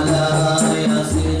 على ياسين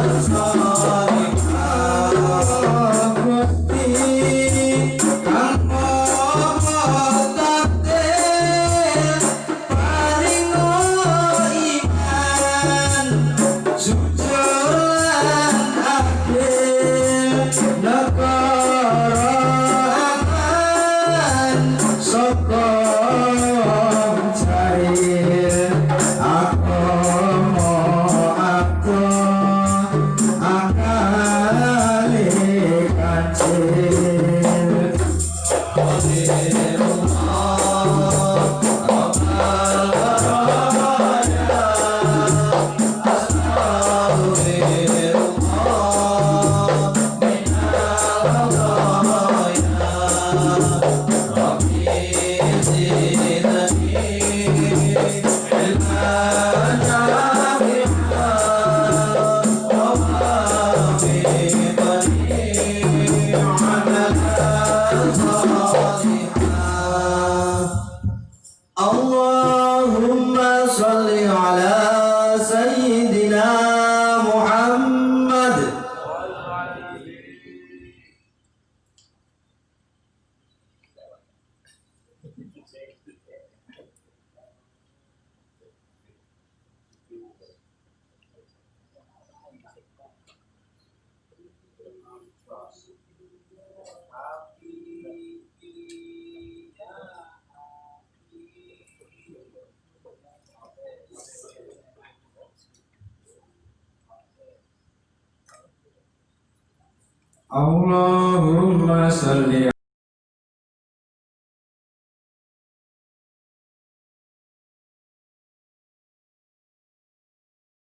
Santa Amen. Allahumma salli